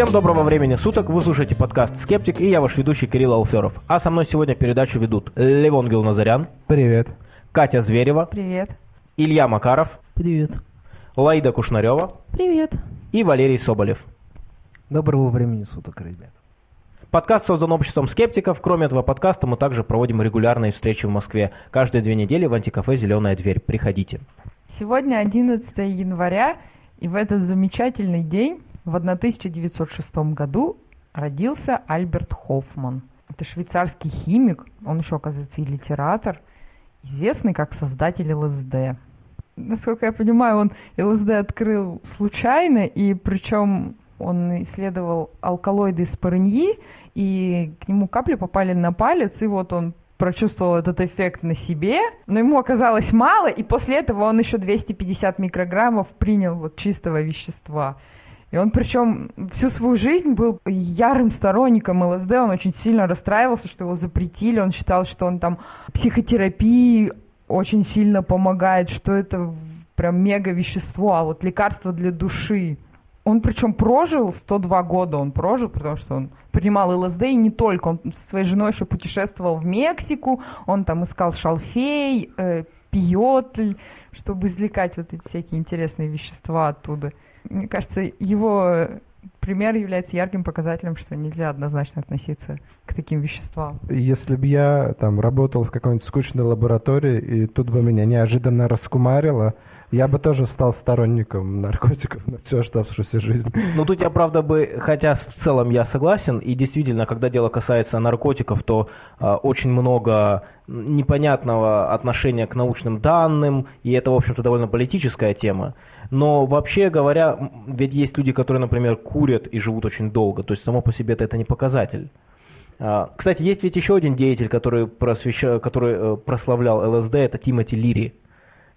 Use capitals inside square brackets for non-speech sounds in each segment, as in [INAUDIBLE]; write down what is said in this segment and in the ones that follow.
Всем доброго времени суток, вы слушаете подкаст «Скептик» и я ваш ведущий Кирилл Алферов. А со мной сегодня передачу ведут Левон Гилназарян, Привет. Катя Зверева, Привет. Илья Макаров, Привет. Лаида Кушнарева Привет. и Валерий Соболев. Доброго времени суток, ребят. Подкаст создан обществом скептиков. Кроме этого подкаста мы также проводим регулярные встречи в Москве. Каждые две недели в антикафе «Зеленая дверь». Приходите. Сегодня 11 января, и в этот замечательный день, в 1906 году, родился Альберт Хоффман. Это швейцарский химик, он еще, оказывается, и литератор, известный как создатель ЛСД. Насколько я понимаю, он ЛСД открыл случайно, и причем он исследовал алкалоиды из парыньи, и к нему капли попали на палец, и вот он прочувствовал этот эффект на себе, но ему оказалось мало, и после этого он еще 250 микрограммов принял вот чистого вещества. И он причем всю свою жизнь был ярым сторонником ЛСД, он очень сильно расстраивался, что его запретили, он считал, что он там психотерапии очень сильно помогает, что это прям мега вещество, а вот лекарство для души. Он причем прожил 102 года, он прожил, потому что он принимал ЛСД и не только. Он со своей женой еще путешествовал в Мексику, он там искал шалфей, э, пиотль, чтобы извлекать вот эти всякие интересные вещества оттуда. Мне кажется, его пример является ярким показателем, что нельзя однозначно относиться к таким веществам. Если бы я там работал в какой-нибудь скучной лаборатории, и тут бы меня неожиданно раскумарило, я бы тоже стал сторонником наркотиков на всю оставшуюся жизнь. Ну тут я, правда, бы, хотя в целом я согласен, и действительно, когда дело касается наркотиков, то э, очень много непонятного отношения к научным данным, и это, в общем-то, довольно политическая тема. Но вообще говоря, ведь есть люди, которые, например, курят и живут очень долго, то есть само по себе это не показатель. А, Кстати, есть ведь еще один деятель, который, просвеща... который э, прославлял ЛСД, это Тимоти Лири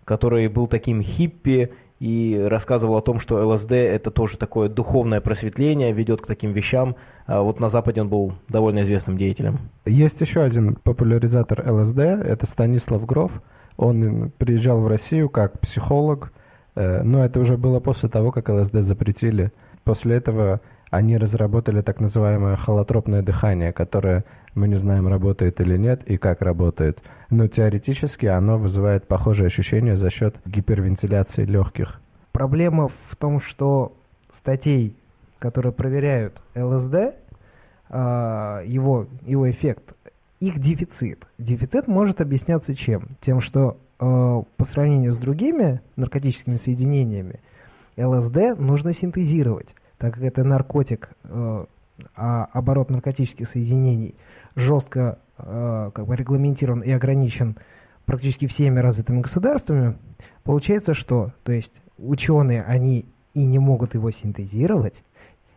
который был таким хиппи и рассказывал о том, что ЛСД это тоже такое духовное просветление, ведет к таким вещам. А вот на Западе он был довольно известным деятелем. Есть еще один популяризатор ЛСД, это Станислав Гров. Он приезжал в Россию как психолог, э, но это уже было после того, как ЛСД запретили. После этого они разработали так называемое холотропное дыхание, которое мы не знаем, работает или нет и как работает. Но теоретически оно вызывает похожие ощущения за счет гипервентиляции легких. Проблема в том, что статей, которые проверяют ЛСД, а, его, его эффект, их дефицит. Дефицит может объясняться чем? Тем, что а, по сравнению с другими наркотическими соединениями, ЛСД нужно синтезировать, так как это наркотик, а, а оборот наркотических соединений жестко как бы регламентирован и ограничен практически всеми развитыми государствами, получается что? То есть ученые, они и не могут его синтезировать,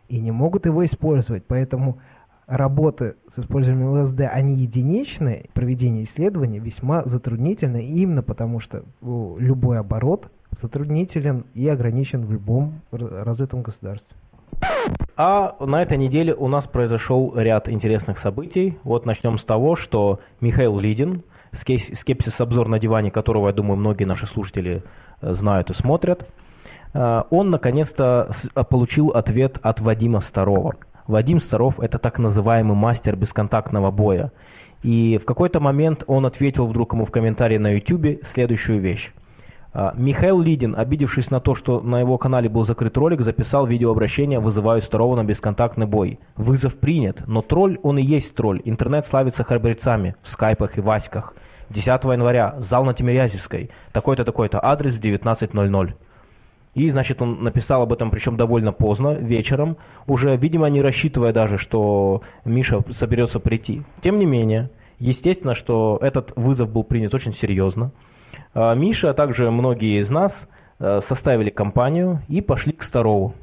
и не могут его использовать, поэтому работы с использованием ЛСД, они единичные, проведение исследований весьма затруднительно, именно потому что любой оборот затруднителен и ограничен в любом развитом государстве. А на этой неделе у нас произошел ряд интересных событий. Вот начнем с того, что Михаил Лидин, скепсис-обзор на диване которого, я думаю, многие наши слушатели э, знают и смотрят, э, он наконец-то получил ответ от Вадима Старова. Вадим Старов – это так называемый мастер бесконтактного боя. И в какой-то момент он ответил вдруг ему в комментарии на YouTube следующую вещь. А, Михаил Лидин, обидевшись на то, что на его канале был закрыт ролик, записал видеообращение «Вызываю Старова на бесконтактный бой». Вызов принят, но тролль он и есть тролль. Интернет славится храбрецами в скайпах и васьках. 10 января, зал на Тимирязевской, такой-то, такой-то, адрес 19.00. И, значит, он написал об этом, причем довольно поздно, вечером, уже, видимо, не рассчитывая даже, что Миша соберется прийти. Тем не менее, естественно, что этот вызов был принят очень серьезно. А Миша, а также многие из нас э, составили компанию и пошли к Старову.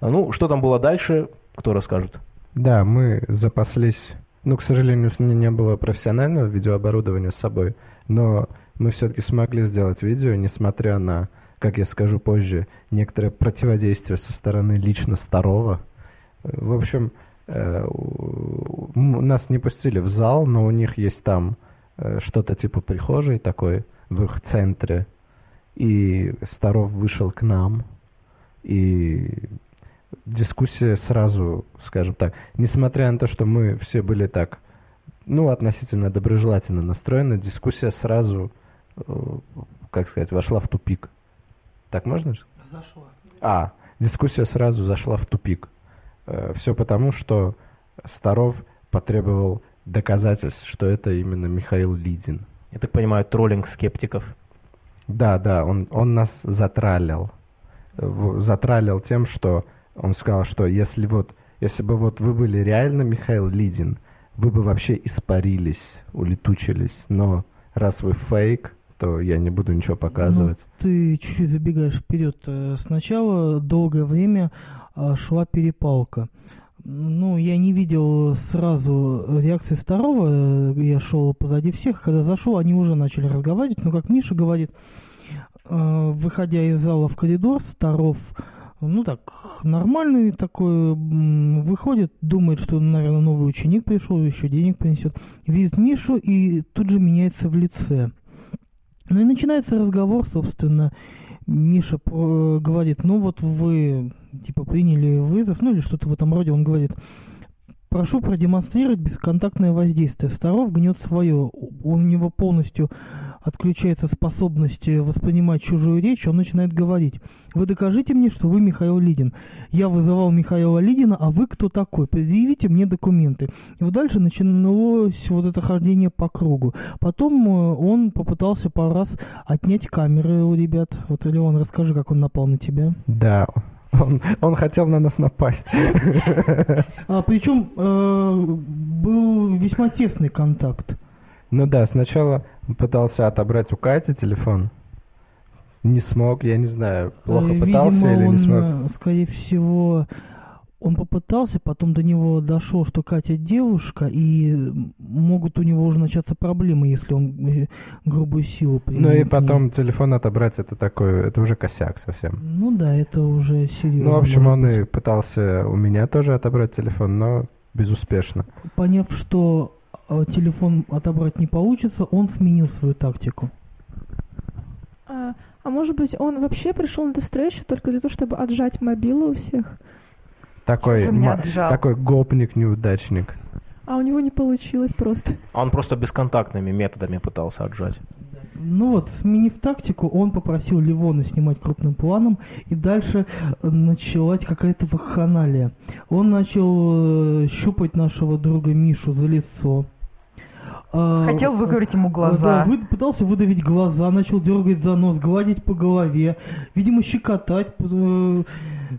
Ну, что там было дальше, кто расскажет? Да, мы запаслись, ну, к сожалению, не было профессионального видеооборудования с собой, но мы все-таки смогли сделать видео, несмотря на, как я скажу позже, некоторое противодействие со стороны лично Старова. В общем, э, нас не пустили в зал, но у них есть там э, что-то типа прихожей такой, в их центре. И Старов вышел к нам, и дискуссия сразу, скажем так, несмотря на то, что мы все были так, ну, относительно доброжелательно настроены, дискуссия сразу, э, как сказать, вошла в тупик. Так можно? Зашла. А, дискуссия сразу зашла в тупик. Все потому, что Старов потребовал доказательств, что это именно Михаил Лидин. Я так понимаю, троллинг скептиков. Да, да, он, он нас затралил. Затралил тем, что он сказал, что если вот, если бы вот вы были реально Михаил Лидин, вы бы вообще испарились, улетучились. Но раз вы фейк, то я не буду ничего показывать. Ну, ты чуть-чуть забегаешь вперед. Э, Сначала долгое время а, шла перепалка. Ну, я не видел сразу реакции Старого, э, я шел позади всех. Когда зашел, они уже начали разговаривать. Но, как Миша говорит, э, выходя из зала в коридор, Старов, ну так, нормальный такой, выходит, думает, что, наверное, новый ученик пришел, еще денег принесет. Видит Мишу и тут же меняется в лице. Ну и начинается разговор, собственно. Миша про- говорит, ну вот вы, типа, приняли вызов, ну или что-то в этом роде. Он говорит, прошу продемонстрировать бесконтактное воздействие. Старов гнет свое. У него полностью отключается способность э, воспринимать чужую речь, он начинает говорить. Вы докажите мне, что вы Михаил Лидин. Я вызывал Михаила Лидина, а вы кто такой? Предъявите мне документы. И вот дальше началось вот это хождение по кругу. Потом э, он попытался пару раз отнять камеры у ребят. Вот, Леон, расскажи, как он напал на тебя. Да, он, он хотел на нас напасть. А, причем э, был весьма тесный контакт. Ну да, сначала он пытался отобрать у Кати телефон. Не смог, я не знаю, плохо Э, пытался видимо, или он, не смог. э, скорее всего, он попытался, потом до него дошло, что Катя девушка, и могут у него уже начаться проблемы, если он э, грубую силу Ну и применит к ней. потом телефон отобрать, это такой, это уже косяк совсем. Ну да, это уже серьезно. Ну, в общем, он быть. и пытался у меня тоже отобрать телефон, но безуспешно. Поняв, что э, телефон отобрать не получится, он сменил свою тактику. А, а может быть, он вообще пришел на эту встречу только для того, чтобы отжать мобилы у всех? Такой, такой гопник-неудачник. А у него не получилось просто. А Он просто бесконтактными методами пытался отжать. Ну вот, сменив тактику, он попросил Ливона снимать крупным планом, и дальше э, началась какая-то вакханалия. Он начал э, щупать нашего друга Мишу за лицо. А, Хотел выговорить ему а, глаза. Да, вы- пытался выдавить глаза, начал дергать за нос, гладить по голове, видимо, щекотать. Э,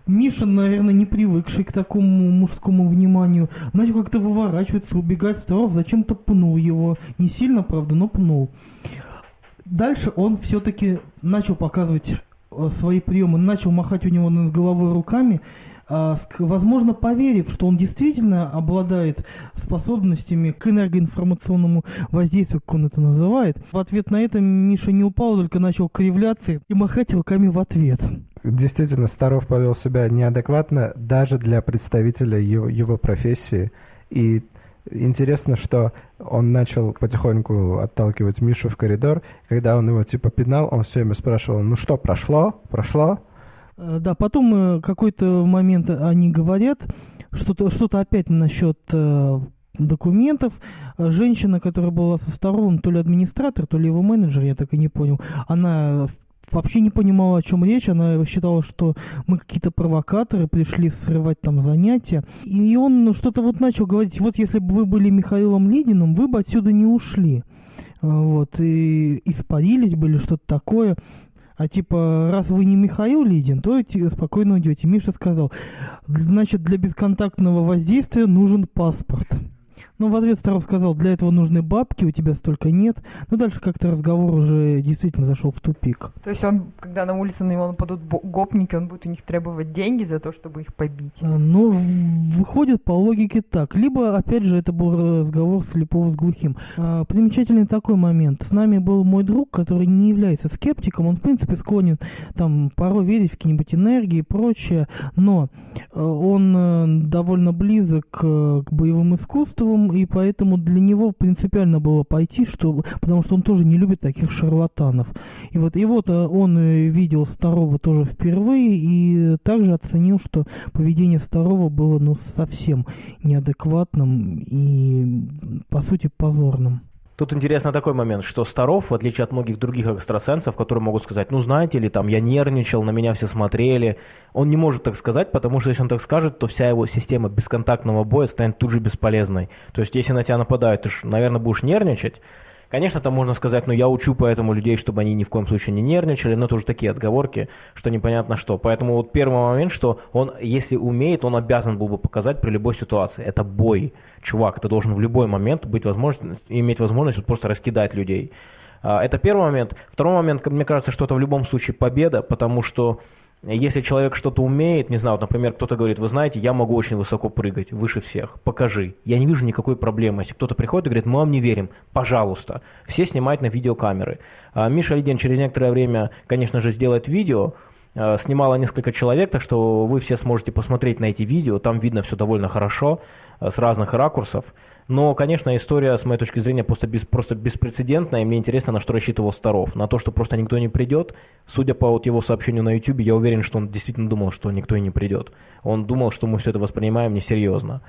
Миша, наверное, не привыкший к такому мужскому вниманию, начал как-то выворачиваться, убегать. Старов зачем-то пнул его. Не сильно, правда, но пнул. Дальше он все-таки начал показывать э, свои приемы, начал махать у него над головой руками, ск- возможно, поверив, что он действительно обладает способностями к энергоинформационному воздействию, как он это называет. В ответ на это Миша не упал, только начал кривляться и махать руками в ответ. Действительно, Старов повел себя неадекватно даже для представителя его, его профессии. И интересно, что он начал потихоньку отталкивать Мишу в коридор. Когда он его типа пинал, он все время спрашивал, ну что, прошло? Прошло? Э, Да, потом э, какой-то момент они говорят, что-то что опять насчет э, документов. Женщина, которая была со сторон, то ли администратор, то ли его менеджер, я так и не понял, она вообще не понимала, о чем речь. Она считала, что мы какие-то провокаторы, пришли срывать там занятия. И он что-то вот начал говорить, вот если бы вы были Михаилом Лидиным, вы бы отсюда не ушли. Э, Вот, и испарились бы или что-то такое. А типа, раз вы не Михаил Лидин, то спокойно уйдете. Миша сказал, значит, для бесконтактного воздействия нужен паспорт. Ну, в ответ Старов сказал, для этого нужны бабки, у тебя столько нет. Ну, дальше как-то разговор уже действительно зашел в тупик. То есть он, когда на улице на него нападут гопники, он будет у них требовать деньги за то, чтобы их побить. А, Ну, выходит по логике так. Либо, опять же, это был разговор слепого с глухим. А, примечательный такой момент. С нами был мой друг, который не является скептиком. Он, в принципе, склонен там порой верить в какие-нибудь энергии и прочее. Но э, он э, довольно близок э, к боевым искусствам и поэтому для него принципиально было пойти, что, потому что он тоже не любит таких шарлатанов. И вот, и вот э, он э, видел Старого тоже впервые и также оценил, что поведение Старого было ну, совсем неадекватным и, по сути, позорным. Тут интересно такой момент, что Старов, в отличие от многих других экстрасенсов, которые могут сказать, ну знаете ли, там я нервничал, на меня все смотрели, он не может так сказать, потому что если он так скажет, то вся его система бесконтактного боя станет тут же бесполезной. То есть если на тебя нападают, ты, ж, наверное, будешь нервничать, Конечно, там можно сказать, ну я учу поэтому людей, чтобы они ни в коем случае не нервничали, но это уже такие отговорки, что непонятно что. Поэтому вот первый момент, что он, если умеет, он обязан был бы показать при любой ситуации. Это бой. Чувак, ты должен в любой момент быть возможность, иметь возможность вот просто раскидать людей. А, это первый момент. Второй момент, мне кажется, что это в любом случае победа, потому что если человек что-то умеет, не знаю, вот, например, кто-то говорит, вы знаете, я могу очень высоко прыгать, выше всех, покажи. Я не вижу никакой проблемы. Если кто-то приходит и говорит, мы вам не верим, пожалуйста. Все снимать на видеокамеры. А Миша Лидин через некоторое время, конечно же, сделает видео, а, снимала несколько человек, так что вы все сможете посмотреть на эти видео, там видно все довольно хорошо, а, с разных ракурсов. Но, конечно, история, с моей точки зрения, просто, без, просто беспрецедентная, и мне интересно, на что рассчитывал Старов. На то, что просто никто не придет. Судя по вот его сообщению на YouTube, я уверен, что он действительно думал, что никто и не придет. Он думал, что мы все это воспринимаем несерьезно.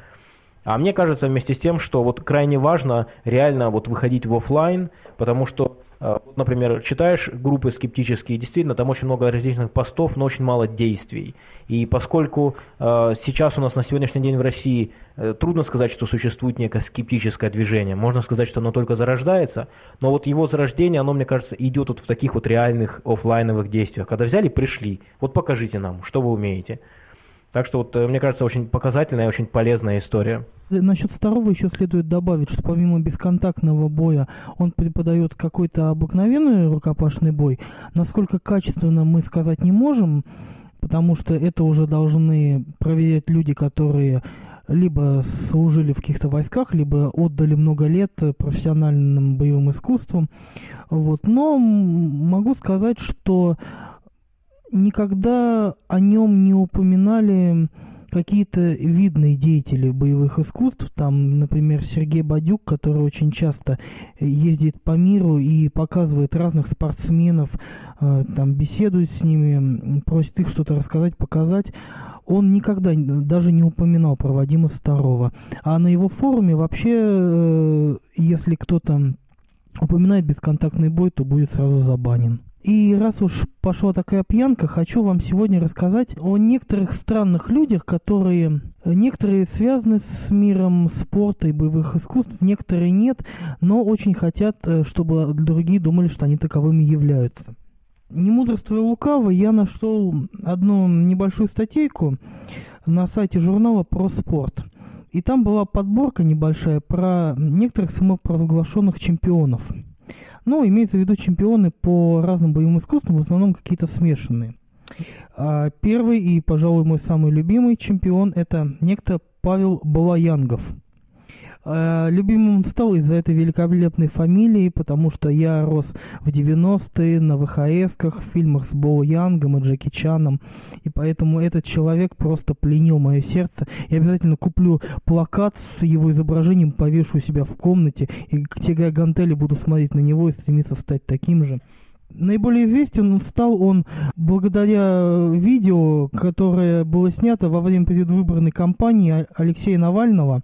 А мне кажется вместе с тем, что вот крайне важно реально вот выходить в офлайн, потому что вот, например, читаешь группы скептические, действительно, там очень много различных постов, но очень мало действий. И поскольку э, сейчас у нас на сегодняшний день в России э, трудно сказать, что существует некое скептическое движение, можно сказать, что оно только зарождается, но вот его зарождение, оно, мне кажется, идет вот в таких вот реальных офлайновых действиях. Когда взяли, пришли, вот покажите нам, что вы умеете. Так что вот, э, мне кажется, очень показательная и очень полезная история. Насчет второго еще следует добавить, что помимо бесконтактного боя он преподает какой-то обыкновенный рукопашный бой. Насколько качественно мы сказать не можем, потому что это уже должны проверять люди, которые либо служили в каких-то войсках, либо отдали много лет профессиональным боевым искусствам. Вот. Но могу сказать, что никогда о нем не упоминали какие-то видные деятели боевых искусств, там, например, Сергей Бадюк, который очень часто ездит по миру и показывает разных спортсменов, э, там, беседует с ними, просит их что-то рассказать, показать, он никогда даже не упоминал про Вадима Старова. А на его форуме вообще, э, если кто-то упоминает бесконтактный бой, то будет сразу забанен. И раз уж пошла такая пьянка, хочу вам сегодня рассказать о некоторых странных людях, которые некоторые связаны с миром спорта и боевых искусств, некоторые нет, но очень хотят, э, чтобы другие думали, что они таковыми являются. Не мудрствуя лукаво, я нашел одну небольшую статейку на сайте журнала про спорт. И там была подборка небольшая про некоторых самопровозглашенных чемпионов – но имеется в виду чемпионы по разным боевым искусствам, в основном какие-то смешанные. А первый и, пожалуй, мой самый любимый чемпион – это некто Павел Балаянгов – любимым он стал из-за этой великолепной фамилии, потому что я рос в 90-е на ВХС-ках, в фильмах с Боу Янгом и Джеки Чаном, и поэтому этот человек просто пленил мое сердце. Я обязательно куплю плакат с его изображением, повешу у себя в комнате, и тягая гантели буду смотреть на него и стремиться стать таким же. Наиболее известен стал он благодаря видео, которое было снято во время предвыборной кампании Алексея Навального,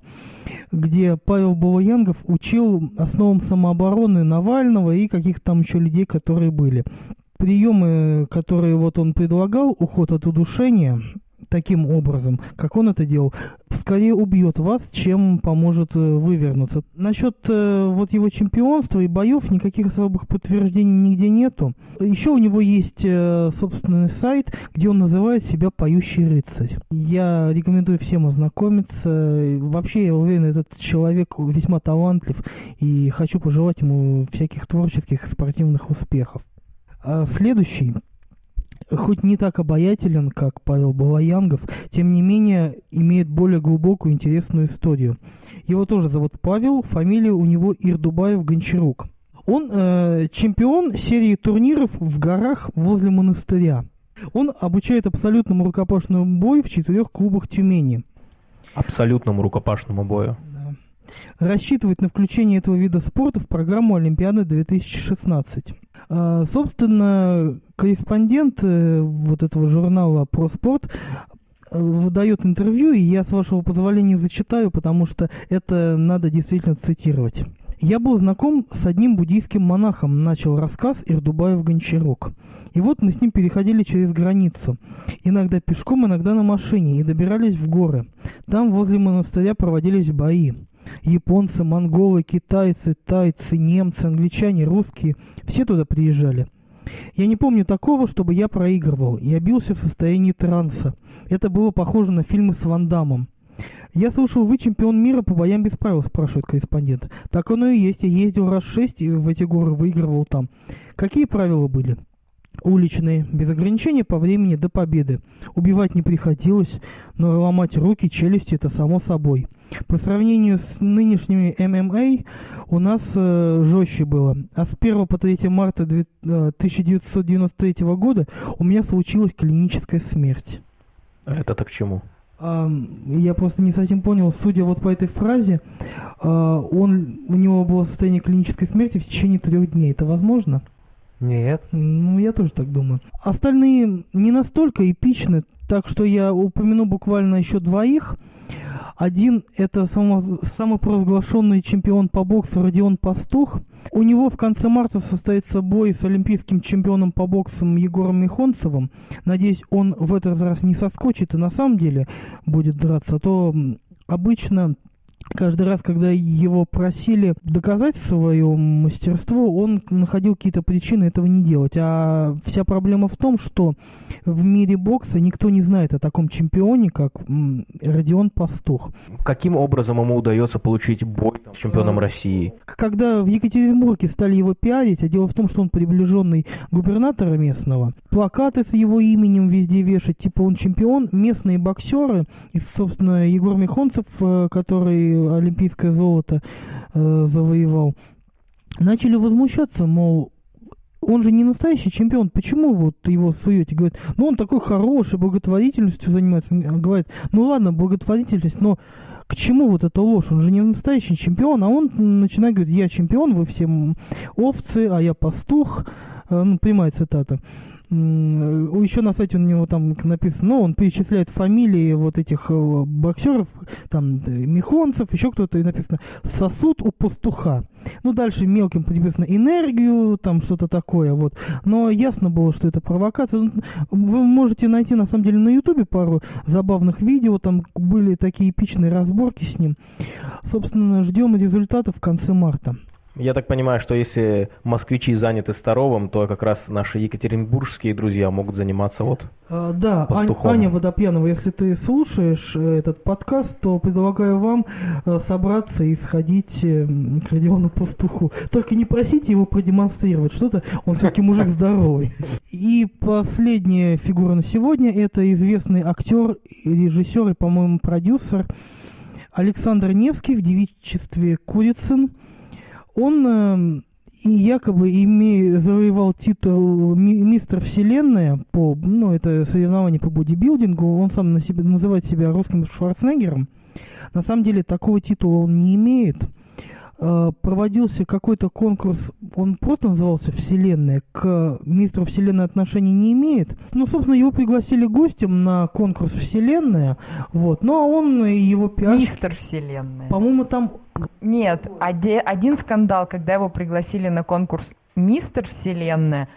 где Павел Балаянгов учил основам самообороны Навального и каких-то там еще людей, которые были. Приемы, которые вот он предлагал, уход от удушения, таким образом, как он это делал, скорее убьет вас, чем поможет э, вывернуться. Насчет э, вот его чемпионства и боев никаких особых подтверждений нигде нету. Еще у него есть э, собственный сайт, где он называет себя «Поющий рыцарь». Я рекомендую всем ознакомиться. Вообще, я уверен, этот человек весьма талантлив и хочу пожелать ему всяких творческих спортивных успехов. А следующий хоть не так обаятелен, как Павел Балаянгов, тем не менее имеет более глубокую интересную историю. Его тоже зовут Павел, фамилия у него Ирдубаев-Гончарук. Он э, чемпион серии турниров в горах возле монастыря. Он обучает абсолютному рукопашному бою в четырех клубах Тюмени. Абсолютному рукопашному бою. рассчитывает на включение этого вида спорта в программу Олимпиады 2016. А, собственно, корреспондент э, вот этого журнала про спорт э, выдает интервью, и я, с вашего позволения, зачитаю, потому что это надо действительно цитировать. Я был знаком с одним буддийским монахом, начал рассказ Ирдубаев Гончарок. И вот мы с ним переходили через границу. Иногда пешком, иногда на машине, и добирались в горы. Там возле монастыря проводились бои. Японцы, монголы, китайцы, тайцы, немцы, англичане, русские – все туда приезжали. Я не помню такого, чтобы я проигрывал. Я бился в состоянии транса. Это было похоже на фильмы с Ван Дамом. «Я слушал, вы чемпион мира по боям без правил», — спрашивает корреспондент. «Так оно и есть. Я ездил раз шесть и в эти горы выигрывал там. Какие правила были?» Уличные, без ограничения по времени до победы. Убивать не приходилось, но ломать руки, челюсти – это само собой. По сравнению с нынешними ММА у нас э, жестче было. А с 1 по 3 марта 1993 э, года у меня случилась клиническая смерть. Это-то к чему? я просто не совсем понял, судя вот по этой фразе, а, он, у него было состояние клинической смерти в течение трех дней. Это возможно? Нет. Ну, я тоже так думаю. Остальные не настолько эпичны, так что я упомяну буквально еще двоих. Один – это само, самопровозглашенный чемпион по боксу Родион Пастух. У него в конце марта состоится бой с олимпийским чемпионом по боксам Егором Михонцевым. Надеюсь, он в этот раз не соскочит и на самом деле будет драться. А то обычно каждый раз, когда его просили доказать свое мастерство, он находил какие-то причины этого не делать. А вся проблема в том, что в мире бокса никто не знает о таком чемпионе, как Родион Пастух. Каким образом ему удается получить бой с чемпионом России? Когда в Екатеринбурге стали его пиарить, а дело в том, что он приближенный губернатора местного, плакаты с его именем везде вешать, типа он чемпион, местные боксеры, и, собственно, Егор Михонцев, э, олимпийское золото э, завоевал, начали возмущаться, мол, он же не настоящий чемпион, почему вот его суете? Говорит, ну он такой хороший, благотворительностью занимается. Говорит, ну ладно, благотворительность, но к чему вот эта ложь? Он же не настоящий чемпион, а он начинает говорить, я чемпион, вы все овцы, а я пастух. Э, ну, прямая цитата еще на сайте у него там написано, ну, он перечисляет фамилии вот этих э, боксеров, там, Михонцев, еще кто-то, и написано «сосуд у пастуха». Ну, дальше мелким написано «энергию», там что-то такое, вот. Но ясно было, что это провокация. Ну, вы можете найти, на самом деле, на ютубе пару забавных видео, там были такие эпичные разборки с ним. Собственно, ждем результатов в конце марта. Я так понимаю, что если москвичи заняты Старовым, то как раз наши екатеринбургские друзья могут заниматься вот а, Да, пастухом. Аня Водопьянова, если ты слушаешь э, этот подкаст, то предлагаю вам э, собраться и сходить э, к Родиону Пастуху. Только не просите его продемонстрировать что-то, он все-таки мужик здоровый. И последняя фигура на сегодня – это известный актер, режиссер и, по-моему, продюсер Александр Невский в девичестве Курицын – он э, якобы име, завоевал титул ми, мистер Вселенная по, ну, это соревнование по бодибилдингу, он сам на себе, называет себя русским Шварценеггером. На самом деле такого титула он не имеет. Э, проводился какой-то конкурс, он просто назывался «Вселенная», к мистеру Вселенной отношений не имеет. Ну, собственно, его пригласили гостем на конкурс «Вселенная», вот, ну, а он и его пиар... Мистер Вселенная. По-моему, там... Нет, один скандал, когда его пригласили на конкурс «Мистер Вселенная»,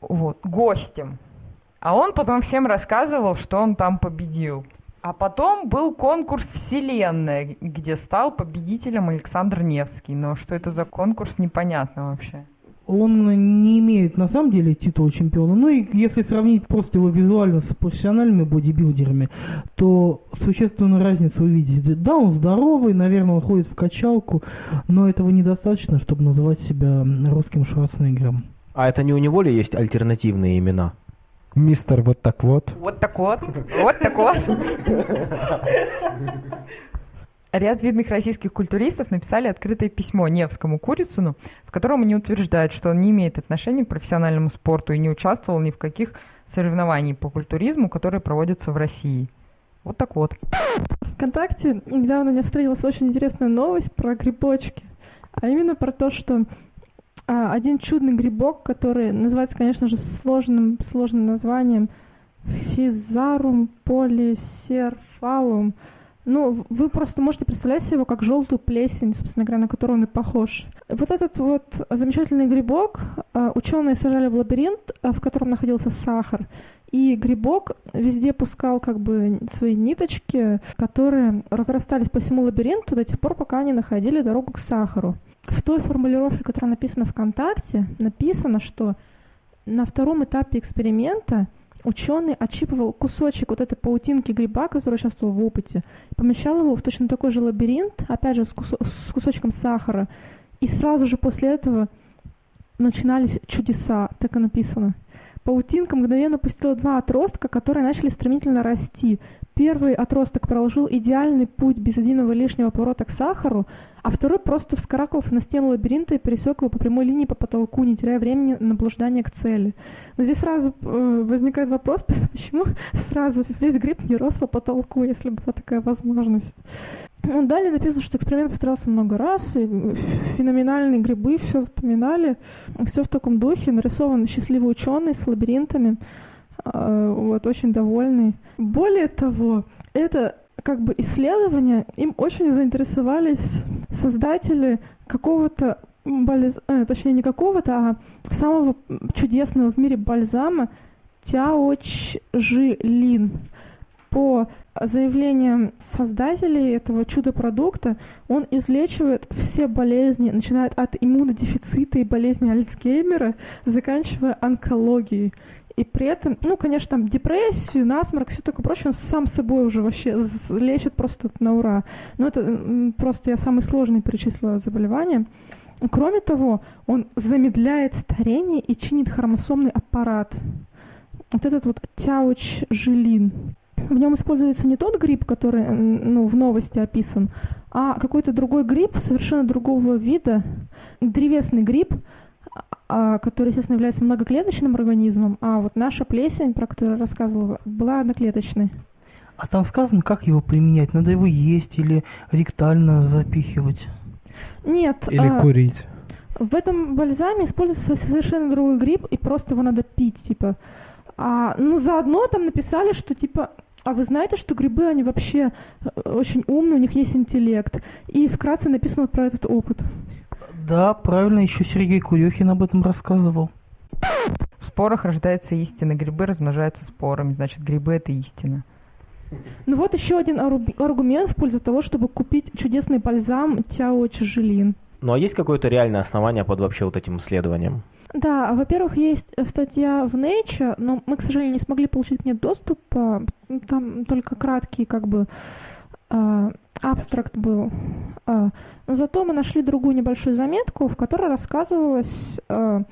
вот, гостем. А он потом всем рассказывал, что он там победил. А потом был конкурс «Вселенная», где стал победителем Александр Невский. Но что это за конкурс, непонятно вообще. Он не имеет на самом деле титула чемпиона. Ну и если сравнить просто его визуально с профессиональными бодибилдерами, то существенную разницу увидите. Да, он здоровый, наверное, он ходит в качалку, но этого недостаточно, чтобы называть себя русским Шварценеггером. А это не у него ли есть альтернативные имена? Мистер вот так вот. Вот так вот. Вот так вот. Ряд видных российских культуристов написали открытое письмо Невскому Курицыну, в котором они утверждают, что он не имеет отношения к профессиональному спорту и не участвовал ни в каких соревнованиях по культуризму, которые проводятся в России. Вот так вот. ВКонтакте недавно мне встретилась очень интересная новость про грибочки. А именно про то, что один чудный грибок, который называется, конечно же, сложным, сложным названием Физарум полисерфалум. Ну, вы просто можете представлять себе его как желтую плесень, собственно говоря, на которую он и похож. Вот этот вот замечательный грибок а, ученые сажали в лабиринт, а, в котором находился сахар. И грибок везде пускал как бы свои ниточки, которые разрастались по всему лабиринту до тех пор, пока они находили дорогу к сахару. В той формулировке, которая написана ВКонтакте, написано, что на втором этапе эксперимента ученый отщипывал кусочек вот этой паутинки гриба, который участвовал в опыте, помещал его в точно такой же лабиринт, опять же с, кусо- с кусочком сахара, и сразу же после этого начинались чудеса, так и написано. Паутинка мгновенно пустила два отростка, которые начали стремительно расти. Первый отросток проложил идеальный путь без единого лишнего поворота к сахару, а второй просто вскарабкался на стену лабиринта и пересек его по прямой линии по потолку, не теряя времени на блуждание к цели. Но здесь сразу э, возникает вопрос, [LAUGHS] почему сразу весь гриб не рос по потолку, если была такая возможность. Ну, далее написано, что эксперимент повторялся много раз, и феноменальные грибы, все запоминали, все в таком духе, нарисован счастливый ученый с лабиринтами, э, вот, очень довольный. Более того, это как бы исследование, им очень заинтересовались создатели какого-то, бальз... э, точнее не какого-то, а самого чудесного в мире бальзама Тяочжилин. По заявлениям создателей этого чудо-продукта, он излечивает все болезни, начиная от иммунодефицита и болезни Альцгеймера, заканчивая онкологией. И при этом, ну, конечно, там депрессию, насморк, все такое прочее, он сам собой уже вообще лечит просто на ура. Но это просто я самый сложный перечислила заболевания. Кроме того, он замедляет старение и чинит хромосомный аппарат. Вот этот вот тяуч-жилин. В нем используется не тот гриб, который ну, в новости описан, а какой-то другой гриб совершенно другого вида, древесный гриб, который, естественно, является многоклеточным организмом, а вот наша плесень, про которую я рассказывала, была одноклеточной. А там сказано, как его применять? Надо его есть или ректально запихивать? Нет. Или а, курить. В этом бальзаме используется совершенно другой гриб, и просто его надо пить, типа. А, ну, заодно там написали, что, типа, а вы знаете, что грибы, они вообще э, очень умные, у них есть интеллект. И вкратце написано вот про этот опыт. Да, правильно, еще Сергей Курехин об этом рассказывал. В спорах рождается истина, грибы размножаются спорами, значит, грибы это истина. Ну вот еще один аргумент в пользу того, чтобы купить чудесный бальзам Тяо Чжелин. Ну а есть какое-то реальное основание под вообще вот этим исследованием? Да, во-первых, есть статья в Nature, но мы, к сожалению, не смогли получить к ней доступ. Там только краткий, как бы, а, абстракт был. А, зато мы нашли другую небольшую заметку, в которой рассказывалось а,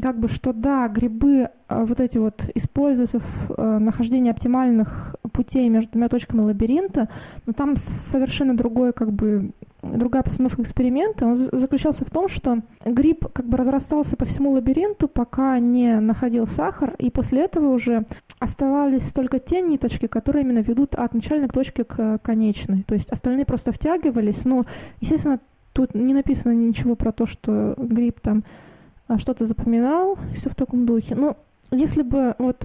как бы, что да, грибы а, вот эти вот используются в нахождении оптимальных путей между двумя точками лабиринта, но там совершенно другой, как бы, другая постановка эксперимента. Он заключался в том, что гриб как бы разрастался по всему лабиринту, пока не находил сахар, и после этого уже оставались только те ниточки, которые именно ведут от начальной точки к конечной. То есть остальные просто втягивались, но, естественно, тут не написано ничего про то, что гриб там а, что-то запоминал, все в таком духе. Но если бы вот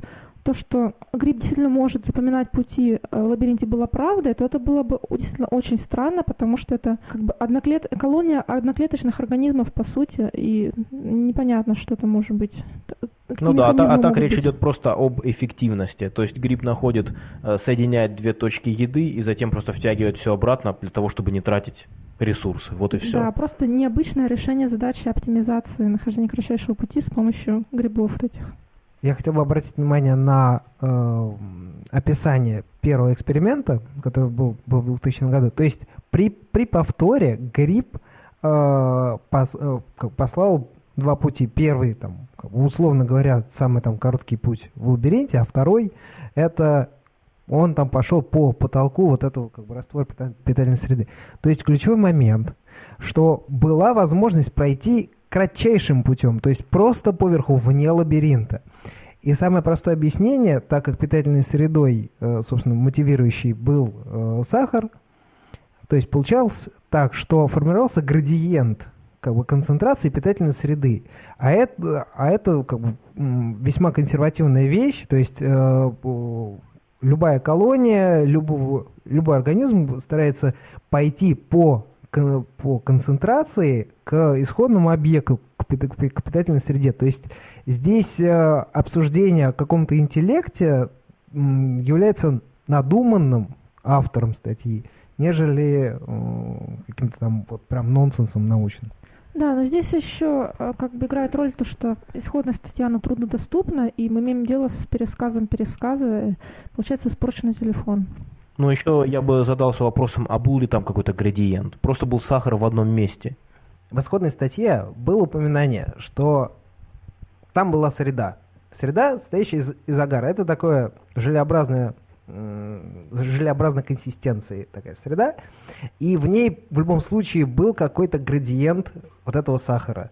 то, что гриб действительно может запоминать пути э, в лабиринте была правдой, то это было бы действительно очень странно, потому что это как бы одноклет... колония одноклеточных организмов по сути, и непонятно, что это может быть. ну да, а, а так речь быть? идет просто об эффективности. То есть гриб находит, э, соединяет две точки еды и затем просто втягивает все обратно для того, чтобы не тратить ресурсы. Вот и все. Да, просто необычное решение задачи оптимизации нахождения кратчайшего пути с помощью грибов вот этих. Я хотел бы обратить внимание на э, описание первого эксперимента, который был, был в 2000 году. То есть при, при повторе гриб э, пос, э, послал два пути. Первый, там, условно говоря, самый там короткий путь в лабиринте, а второй это он там пошел по потолку вот этого как бы раствора питательной среды. То есть ключевой момент, что была возможность пройти кратчайшим путем, то есть просто поверху, вне лабиринта. И самое простое объяснение, так как питательной средой, э, собственно, мотивирующий был э, сахар, то есть получалось так, что формировался градиент как бы, концентрации питательной среды. А это, а это как бы, весьма консервативная вещь, то есть э, любая колония, любого, любой организм старается пойти по, по концентрации к исходному объекту, к питательной среде. То есть здесь э, обсуждение о каком-то интеллекте является надуманным автором статьи, нежели э, каким-то там вот прям нонсенсом научным. Да, но здесь еще э, как бы играет роль то, что исходная статья, она труднодоступна, и мы имеем дело с пересказом пересказа, получается испорченный телефон. Ну, еще я бы задался вопросом, а был ли там какой-то градиент? Просто был сахар в одном месте. В исходной статье было упоминание, что там была среда. Среда, состоящая из, из агара. Это такое желеобразное желеобразной консистенции такая среда, и в ней в любом случае был какой-то градиент вот этого сахара.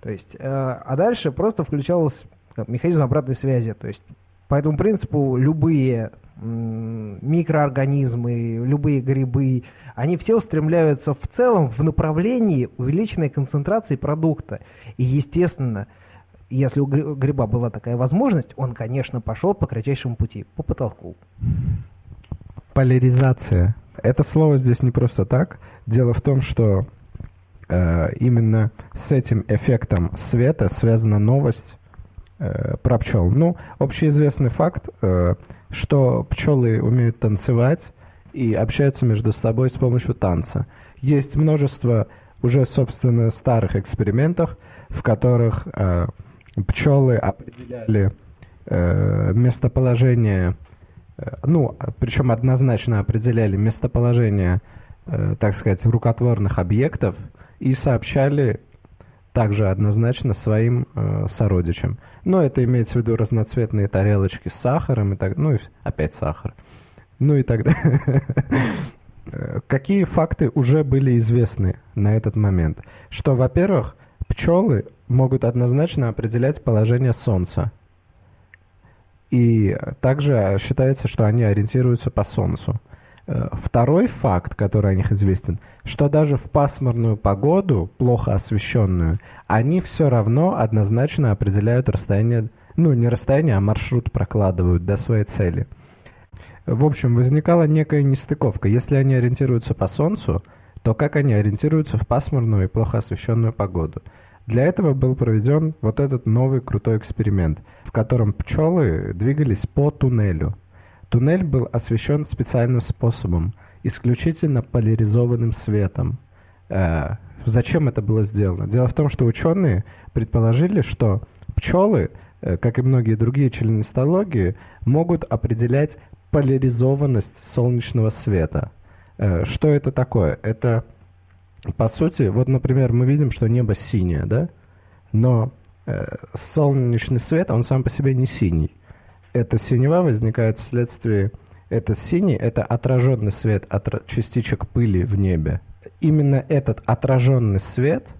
То есть, э, а дальше просто включался механизм обратной связи. То есть по этому принципу любые микроорганизмы, любые грибы, они все устремляются в целом в направлении увеличенной концентрации продукта. И, естественно, если у гриба была такая возможность, он, конечно, пошел по кратчайшему пути, по потолку. Поляризация. Это слово здесь не просто так. Дело в том, что э, именно с этим эффектом света связана новость про пчел. Ну, общеизвестный факт, э, что пчелы умеют танцевать и общаются между собой с помощью танца. Есть множество уже, собственно, старых экспериментов, в которых э, пчелы определяли э, местоположение, э, ну, причем однозначно определяли местоположение, э, так сказать, рукотворных объектов и сообщали также однозначно своим э, сородичам. Но это имеется в виду разноцветные тарелочки с сахаром и так, ну и опять сахар. Ну и так далее. [LAUGHS] Какие факты уже были известны на этот момент? Что, во-первых, пчелы могут однозначно определять положение Солнца. И также считается, что они ориентируются по Солнцу. Э, второй факт, который о них известен, что даже в пасмурную погоду, плохо освещенную, они все равно однозначно определяют расстояние, ну не расстояние, а маршрут прокладывают до своей цели. В общем, возникала некая нестыковка. Если они ориентируются по Солнцу, то как они ориентируются в пасмурную и плохо освещенную погоду? Для этого был проведен вот этот новый крутой эксперимент, в котором пчелы двигались по туннелю. Туннель был освещен специальным способом, исключительно поляризованным светом. Э, зачем это было сделано? Дело в том, что ученые предположили, что пчелы, э, как и многие другие членистологии, могут определять поляризованность солнечного света. Э, что это такое? Это по сути, вот, например, мы видим, что небо синее, да? Но э, солнечный свет, он сам по себе не синий. Эта синева возникает вследствие... Это синий, это отраженный свет от частичек пыли в небе. Именно этот отраженный свет,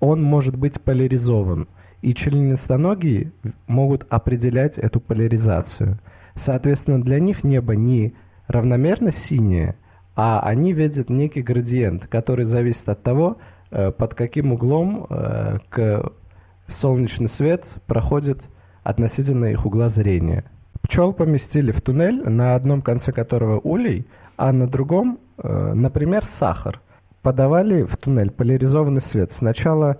он может быть поляризован. И членистоногие могут определять эту поляризацию. Соответственно, для них небо не равномерно синее, а они видят некий градиент, который зависит от того, э, под каким углом э, к солнечный свет проходит относительно их угла зрения. Пчел поместили в туннель, на одном конце которого улей, а на другом, э, например, сахар. Подавали в туннель поляризованный свет. Сначала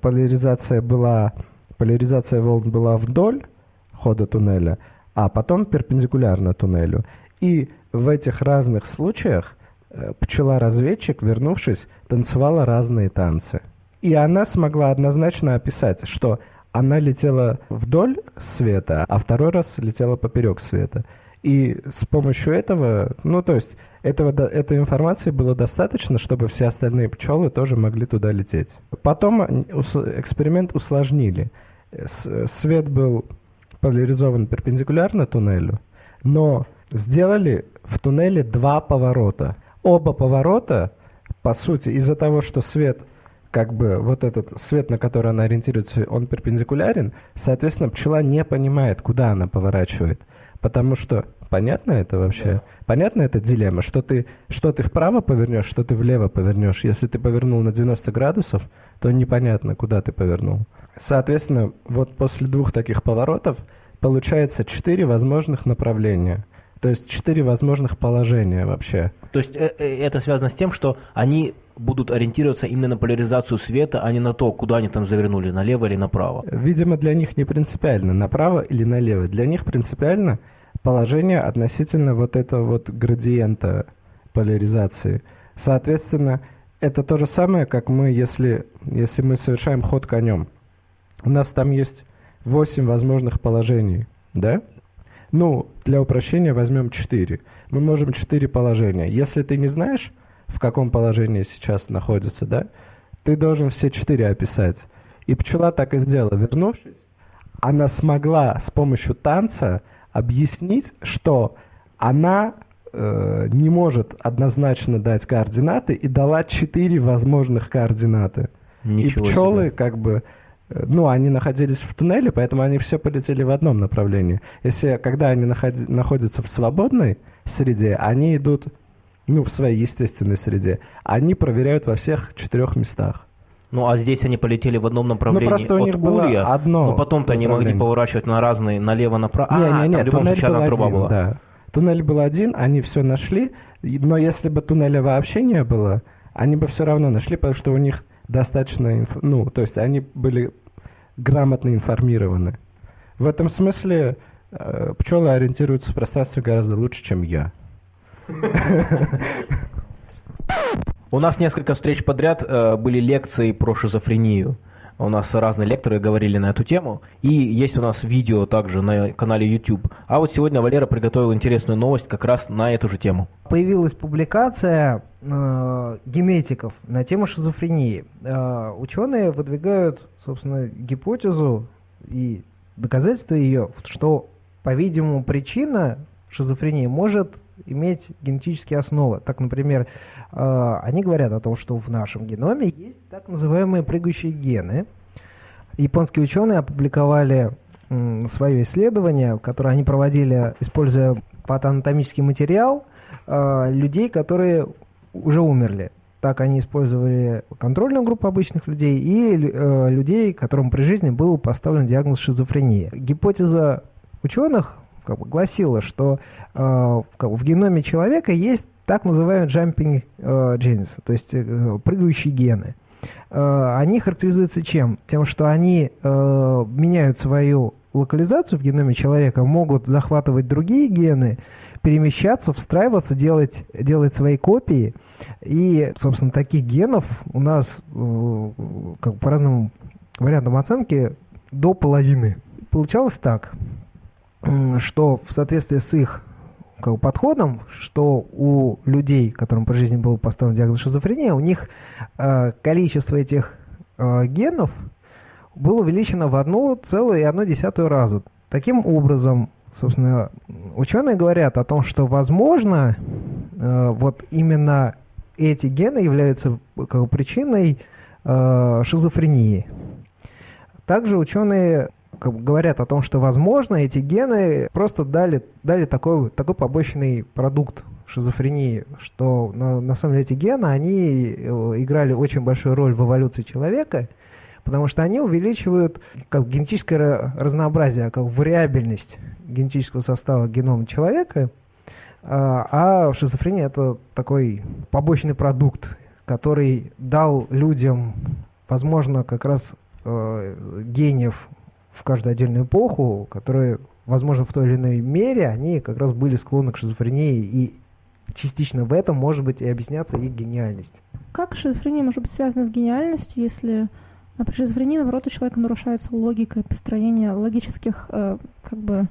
поляризация была, поляризация волн была вдоль хода туннеля, а потом перпендикулярно туннелю. И в этих разных случаях э, пчела-разведчик, вернувшись, танцевала разные танцы. И она смогла однозначно описать, что она летела вдоль света, а второй раз летела поперек света. И с помощью этого, ну то есть этого, этой информации было достаточно, чтобы все остальные пчелы тоже могли туда лететь. Потом эксперимент усложнили. Свет был поляризован перпендикулярно туннелю, но сделали в туннеле два поворота. Оба поворота, по сути, из-за того, что свет как бы вот этот свет, на который она ориентируется, он перпендикулярен, соответственно, пчела не понимает, куда она поворачивает. Потому что, понятно это вообще? Да. Понятно эта дилемма, что ты, что ты вправо повернешь, что ты влево повернешь. Если ты повернул на 90 градусов, то непонятно, куда ты повернул. Соответственно, вот после двух таких поворотов получается четыре возможных направления. То есть четыре возможных положения вообще. То есть э, э, это связано с тем, что они будут ориентироваться именно на поляризацию света, а не на то, куда они там завернули, налево или направо. Видимо, для них не принципиально, направо или налево. Для них принципиально положение относительно вот этого вот градиента поляризации. Соответственно, это то же самое, как мы, если, если мы совершаем ход конем. У нас там есть 8 возможных положений, да? Ну, для упрощения возьмем 4. Мы можем 4 положения. Если ты не знаешь, в каком положении сейчас находится, да, ты должен все четыре описать. И пчела так и сделала. Вернувшись, она смогла с помощью танца объяснить, что она э, не может однозначно дать координаты и дала четыре возможных координаты. Ничего и пчелы себе. как бы ну, они находились в туннеле, поэтому они все полетели в одном направлении. Если, когда они находи, находятся в свободной среде, они идут ну, в своей естественной среде, они проверяют во всех четырех местах. Ну, а здесь они полетели в одном направлении ну, просто у них от было Улья, одно но потом-то они могли поворачивать на разные, налево-направо. Не, а, не, не, туннель был один, труба была. да. Туннель был один, они все нашли, но если бы туннеля вообще не было, они бы все равно нашли, потому что у них достаточно, ну, то есть они были грамотно информированы. В этом смысле э, пчелы ориентируются в пространстве гораздо лучше, чем я. У нас несколько встреч подряд э, были лекции про шизофрению. У нас разные лекторы говорили на эту тему. И есть у нас видео также на канале YouTube. А вот сегодня Валера приготовил интересную новость как раз на эту же тему. Появилась публикация э, генетиков на тему шизофрении. Э, ученые выдвигают, собственно, гипотезу и доказательства ее, что, по-видимому, причина шизофрении может иметь генетические основы. Так, например, они говорят о том, что в нашем геноме есть так называемые прыгающие гены. Японские ученые опубликовали свое исследование, которое они проводили, используя патоанатомический материал э, людей, которые уже умерли. Так они использовали контрольную группу обычных людей и э, людей, которым при жизни был поставлен диагноз шизофрения. Гипотеза ученых как бы гласила, что э, в геноме человека есть так называемые jumping э, genes, то есть э, прыгающие гены. Э, они характеризуются чем? Тем, что они меняют свою локализацию в геноме человека, могут захватывать другие гены, перемещаться, встраиваться, делать, делать свои копии. И, собственно, таких генов у нас как по разным вариантам оценки до половины. Получалось так что в соответствии с их как, подходом, что у людей, которым при жизни был поставлен диагноз шизофрения, у них э, количество этих э, генов было увеличено в одну целую и одну десятую раза. Таким образом, собственно, ученые говорят о том, что, возможно, э, вот именно эти гены являются как, причиной э, шизофрении. Также ученые говорят о том, что, возможно, эти гены просто дали, дали такой, такой побочный продукт шизофрении, что на, на самом деле эти гены, они э, играли очень большую роль в эволюции человека, потому что они увеличивают как генетическое разнообразие, как вариабельность генетического состава генома человека, а, а шизофрения это такой побочный продукт, который дал людям, возможно, как раз э, гениев в каждую отдельную эпоху, которые, возможно, в той или иной мере, они как раз были склонны к шизофрении, и частично в этом может быть и объясняться их гениальность. Как шизофрения может быть связана с гениальностью, если при шизофрении, наоборот, у человека нарушается логика и построение логических э, как бы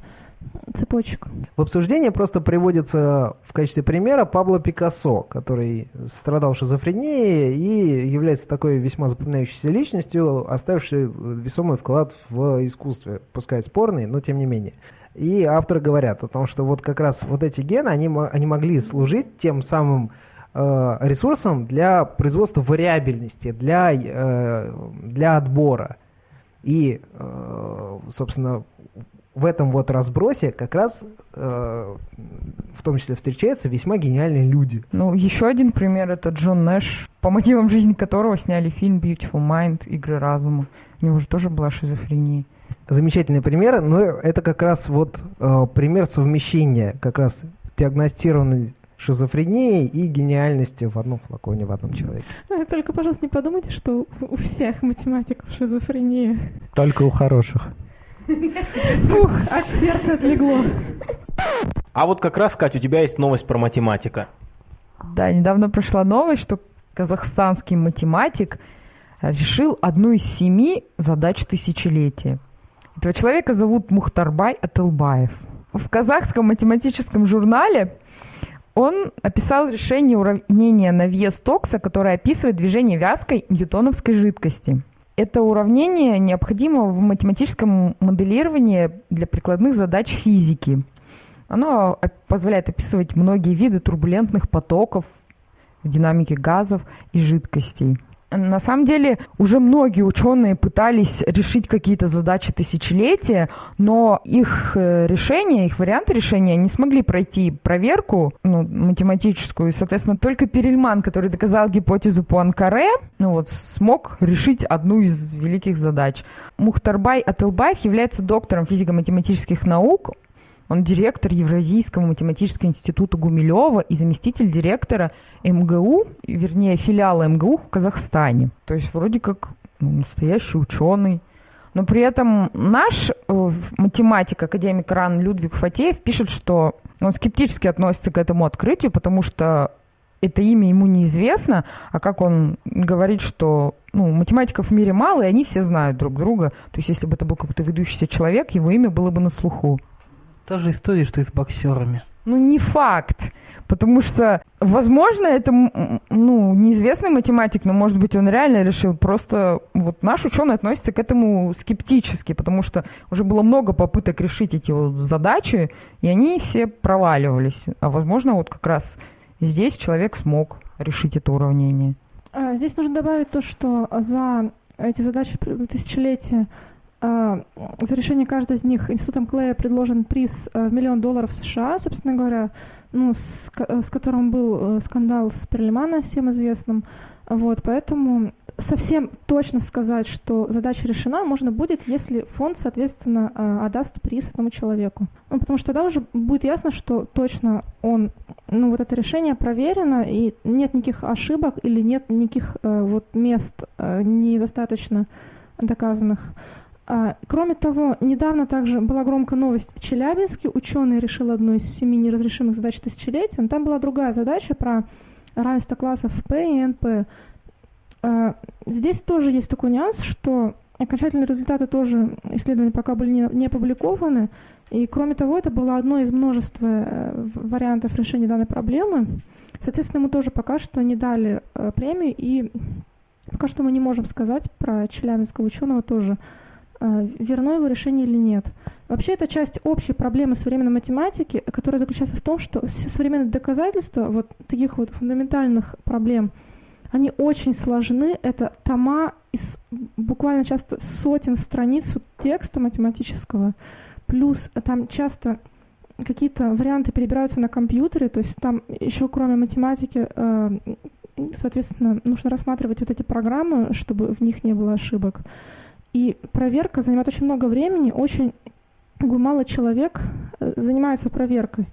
цепочек. В обсуждении просто приводится в качестве примера Пабло Пикассо, который страдал шизофренией и является такой весьма запоминающейся личностью, оставившей весомый вклад в искусстве, пускай спорный, но тем не менее. И авторы говорят о том, что вот как раз вот эти гены, они, они могли служить тем самым э, ресурсом для производства вариабельности, для, э, для отбора. И, э, собственно, в этом вот разбросе как раз э, в том числе встречаются весьма гениальные люди. Ну, еще один пример это Джон Нэш, по мотивам жизни которого сняли фильм Beautiful Mind, Игры разума. У него же тоже была шизофрения. Замечательный пример, но это как раз вот э, пример совмещения как раз диагностированной шизофрении и гениальности в одном флаконе, в одном человеке. А, Только, пожалуйста, не подумайте, что у всех математиков шизофрения. Только у хороших. Фух, от сердца отлегло. А вот как раз, Катя, у тебя есть новость про математика. Да, недавно прошла новость, что казахстанский математик решил одну из семи задач тысячелетия. Этого человека зовут Мухтарбай Атылбаев. В казахском математическом журнале он описал решение уравнения на вес токса, которое описывает движение вязкой ньютоновской жидкости. Это уравнение необходимо в математическом моделировании для прикладных задач физики. Оно позволяет описывать многие виды турбулентных потоков в динамике газов и жидкостей. На самом деле уже многие ученые пытались решить какие-то задачи тысячелетия, но их э, решения, их варианты решения не смогли пройти проверку ну, математическую. И, соответственно, только Перельман, который доказал гипотезу Пуанкаре, ну вот, смог решить одну из великих задач. Мухтарбай Атылбаев является доктором физико-математических наук. Он директор Евразийского математического института Гумилева и заместитель директора МГУ, вернее, филиала МГУ в Казахстане. То есть вроде как ну, настоящий ученый. Но при этом наш э, математик, академик РАН Людвиг Фатеев пишет, что он скептически относится к этому открытию, потому что это имя ему неизвестно, а как он говорит, что ну, математиков в мире мало, и они все знают друг друга. То есть если бы это был какой-то выдающийся человек, его имя было бы на слуху. Та же история, что и с боксерами. Ну, не факт. Потому что, возможно, это ну, неизвестный математик, но, может быть, он реально решил. Просто вот наш ученый относится к этому скептически, потому что уже было много попыток решить эти вот задачи, и они все проваливались. А, возможно, вот как раз здесь человек смог решить это уравнение. А, здесь нужно добавить то, что за эти задачи тысячелетия за решение каждой из них институтом Клея предложен приз э, в миллион долларов США, собственно говоря, ну, с, с которым был э, скандал с Перлимана, всем известным. Вот, поэтому совсем точно сказать, что задача решена, можно будет, если фонд, соответственно, э, отдаст приз этому человеку. Ну, потому что тогда уже будет ясно, что точно он, ну, вот это решение проверено, и нет никаких ошибок или нет никаких вот мест недостаточно доказанных. А, кроме того, недавно также была громкая новость в Челябинске. Ученый решил одну из семи неразрешимых задач тысячелетия. Но там была другая задача про равенство классов P и NP. А, здесь тоже есть такой нюанс, что окончательные результаты тоже исследования пока были не, не опубликованы. И кроме того, это было одно из множества э, вариантов решения данной проблемы. Соответственно, ему тоже пока что не дали э, премию, и пока что мы не можем сказать про челябинского ученого тоже, верно его решение или нет. Вообще, это часть общей проблемы современной математики, которая заключается в том, что все современные доказательства вот таких вот фундаментальных проблем, они очень сложны. Это тома из буквально часто сотен страниц вот текста математического, плюс там часто какие-то варианты перебираются на компьютере, то есть там еще кроме математики, а, соответственно, нужно рассматривать вот эти программы, чтобы в них не было ошибок. И проверка занимает очень много времени, очень мало человек э, занимается проверкой.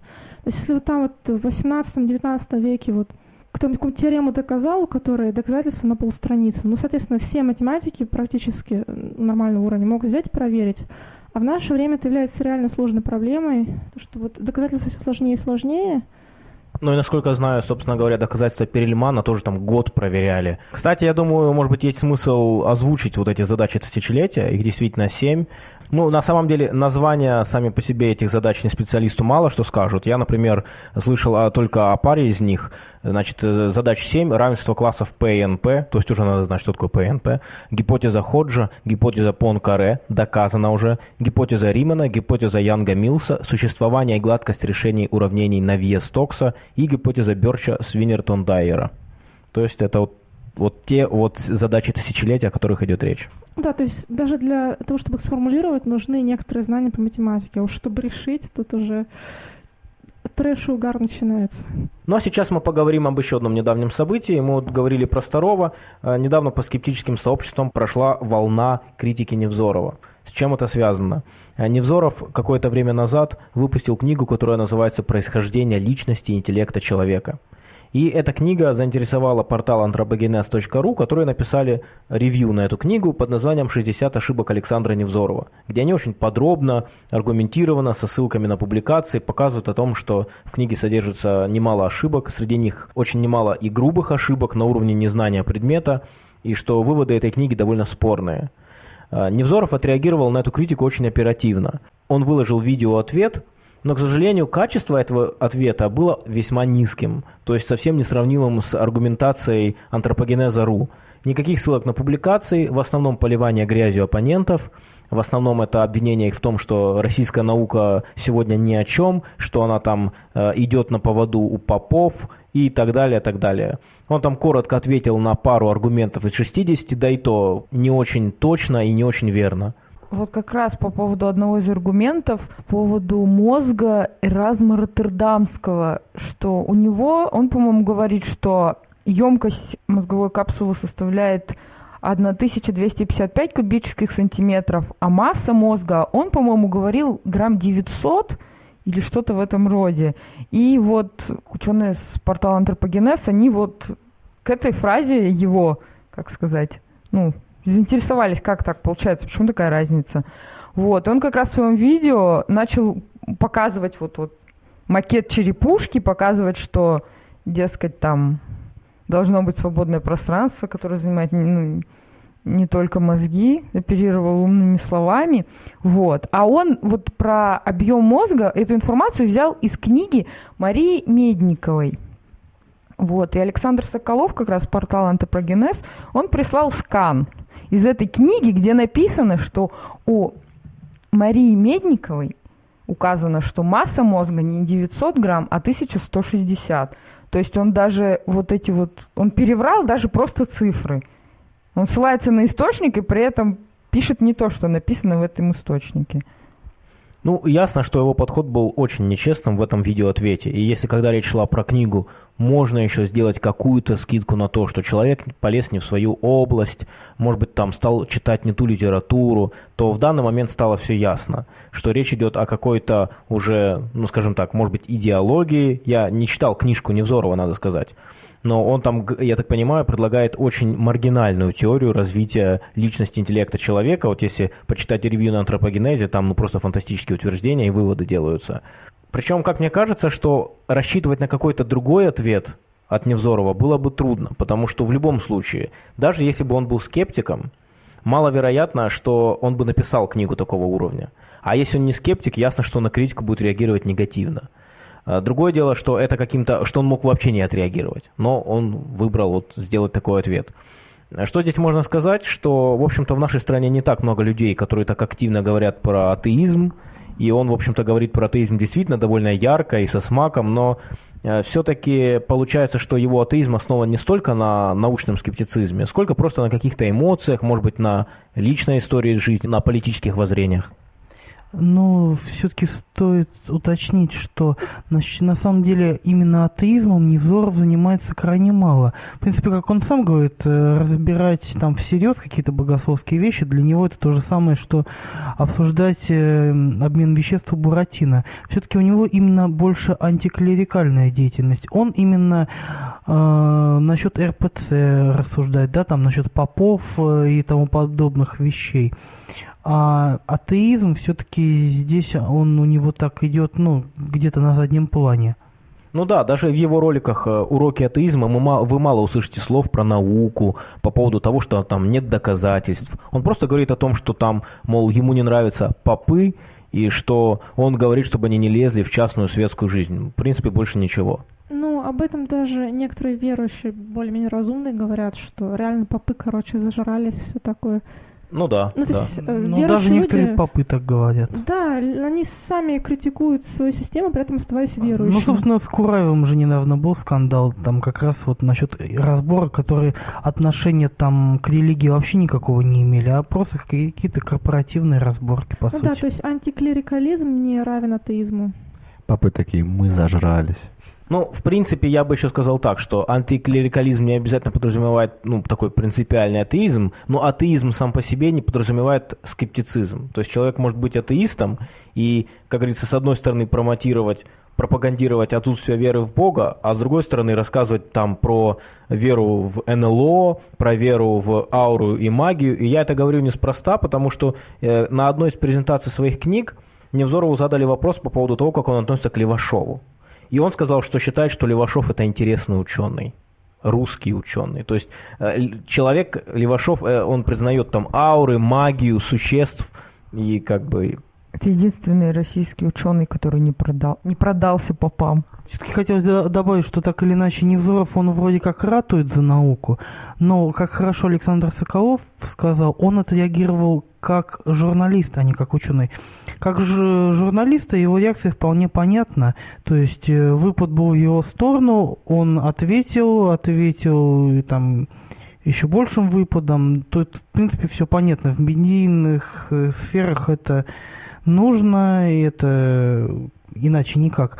То есть если вот там вот в 18-19 веке вот кто-нибудь теорему доказал, которая доказательства на полстраницы, ну, соответственно, все математики практически э, нормального уровня могут взять и проверить. А в наше время это является реально сложной проблемой, то что вот доказательства все сложнее и сложнее – ну и насколько знаю, собственно говоря, доказательства Перельмана тоже там год проверяли. Кстати, я думаю, может быть, есть смысл озвучить вот эти задачи тысячелетия, их действительно семь. Ну, на самом деле, названия сами по себе этих задач не специалисту мало что скажут. Я, например, слышал а, только о паре из них. Значит, э, задач 7, равенство классов P и NP, то есть уже надо знать, что такое P и NP, гипотеза Ходжа, гипотеза Понкаре, доказана уже, гипотеза Римана, гипотеза Янга Милса, существование и гладкость решений уравнений Навье-Стокса и гипотеза Берча Свинертон-Дайера. То есть это вот вот те вот задачи тысячелетия, о которых идет речь. Да, то есть даже для того, чтобы их сформулировать, нужны некоторые знания по математике. А уж чтобы решить, тут уже трэш и угар начинается. Ну а сейчас мы поговорим об еще одном недавнем событии. Мы вот говорили про Старова. Э, недавно по скептическим сообществам прошла волна критики Невзорова. С чем это связано? Э, Невзоров какое-то время назад выпустил книгу, которая называется «Происхождение личности и интеллекта человека». И эта книга заинтересовала портал anthropogenes.ru, которые написали ревью на эту книгу под названием «60 ошибок Александра Невзорова», где они очень подробно, аргументированно, со ссылками на публикации показывают о том, что в книге содержится немало ошибок, среди них очень немало и грубых ошибок на уровне незнания предмета, и что выводы этой книги довольно спорные. А, Невзоров отреагировал на эту критику очень оперативно. Он выложил видео-ответ – но, к сожалению, качество этого ответа было весьма низким, то есть совсем несравнимым с аргументацией антропогенеза РУ. Никаких ссылок на публикации, в основном поливание грязью оппонентов, в основном это обвинение их в том, что российская наука сегодня ни о чем, что она там э, идет на поводу у попов и так далее, так далее. Он там коротко ответил на пару аргументов из 60, да и то не очень точно и не очень верно вот как раз по поводу одного из аргументов, по поводу мозга Эразма Роттердамского, что у него, он, по-моему, говорит, что емкость мозговой капсулы составляет 1255 кубических сантиметров, а масса мозга, он, по-моему, говорил грамм 900 или что-то в этом роде. И вот ученые с портала Антропогенез, они вот к этой фразе его, как сказать, ну, заинтересовались, как так получается, почему такая разница. Вот, он как раз в своем видео начал показывать вот, вот макет черепушки, показывать, что, дескать, там должно быть свободное пространство, которое занимает ну, не только мозги, оперировал умными словами, вот. А он вот про объем мозга эту информацию взял из книги Марии Медниковой. Вот, и Александр Соколов, как раз портал Антопрогенез, он прислал скан из этой книги, где написано, что у Марии Медниковой указано, что масса мозга не 900 грамм, а 1160. То есть он даже вот эти вот, он переврал даже просто цифры. Он ссылается на источник и при этом пишет не то, что написано в этом источнике. Ну, ясно, что его подход был очень нечестным в этом видеоответе. И если когда речь шла про книгу, можно еще сделать какую-то скидку на то, что человек полез не в свою область, может быть, там стал читать не ту литературу, то в данный момент стало все ясно, что речь идет о какой-то уже, ну, скажем так, может быть, идеологии. Я не читал книжку Невзорова, надо сказать но он там, я так понимаю, предлагает очень маргинальную теорию развития личности интеллекта человека. Вот если почитать ревью на антропогенезе, там ну, просто фантастические утверждения и выводы делаются. Причем, как мне кажется, что рассчитывать на какой-то другой ответ от Невзорова было бы трудно, потому что в любом случае, даже если бы он был скептиком, маловероятно, что он бы написал книгу такого уровня. А если он не скептик, ясно, что на критику будет реагировать негативно. А, другое дело, что это каким-то, что он мог вообще не отреагировать, но он выбрал вот сделать такой ответ. Что здесь можно сказать, что, в общем-то, в нашей стране не так много людей, которые так активно говорят про атеизм, и он, в общем-то, говорит про атеизм действительно довольно ярко и со смаком, но э, все-таки получается, что его атеизм основан не столько на научном скептицизме, сколько просто на каких-то эмоциях, может быть, на личной истории жизни, на политических воззрениях. Но все-таки стоит уточнить, что на, на самом деле именно атеизмом Невзоров занимается крайне мало. В принципе, как он сам говорит, э, разбирать там всерьез какие-то богословские вещи, для него это то же самое, что обсуждать э, обмен веществ у Буратино. Все-таки у него именно больше антиклерикальная деятельность. Он именно э, насчет РПЦ рассуждает, да, там насчет попов э, и тому подобных вещей. А атеизм все-таки здесь он у него так идет, ну, где-то на заднем плане. Ну да, даже в его роликах э, «Уроки атеизма» мы вы мало услышите слов про науку, по поводу того, что там нет доказательств. Он просто говорит о том, что там, мол, ему не нравятся попы, и что он говорит, чтобы они не лезли в частную светскую жизнь. В принципе, больше ничего. Ну, об этом даже некоторые верующие, более-менее разумные, говорят, что реально попы, короче, зажрались, все такое. Ну да, Ну, то да. есть, э, Ну, даже некоторые люди- попы так говорят. Да, они сами критикуют свою систему, при этом оставаясь верующими. Ну, собственно, с Кураевым же недавно был скандал, там как раз вот насчет разбора, которые отношения там к религии вообще никакого не имели, а просто какие-то корпоративные разборки, по ну сути. да, то есть антиклерикализм не равен атеизму. Папы такие, мы зажрались. Ну, в принципе, я бы еще сказал так, что антиклерикализм не обязательно подразумевает ну, такой принципиальный атеизм, но атеизм сам по себе не подразумевает скептицизм. То есть человек может быть атеистом и, как говорится, с одной стороны промотировать пропагандировать отсутствие веры в Бога, а с другой стороны рассказывать там про веру в НЛО, про веру в ауру и магию. И я это говорю неспроста, потому что э, на одной из презентаций своих книг Невзорову задали вопрос по поводу того, как он относится к Левашову. И он сказал, что считает, что Левашов это интересный ученый русский ученый. То есть э, человек, Левашов, э, он признает там ауры, магию, существ и как бы... Это единственный российский ученый, который не, продал, не продался попам. Все-таки хотелось до- добавить, что так или иначе Невзоров, он вроде как ратует за науку, но, как хорошо Александр Соколов сказал, он отреагировал как журналист, а не как ученый. Как же журналиста его реакция вполне понятна. То есть э, выпад был в его сторону, он ответил, ответил и там еще большим выпадом. Тут, в принципе, все понятно. В медийных э, сферах это нужно, и это иначе никак.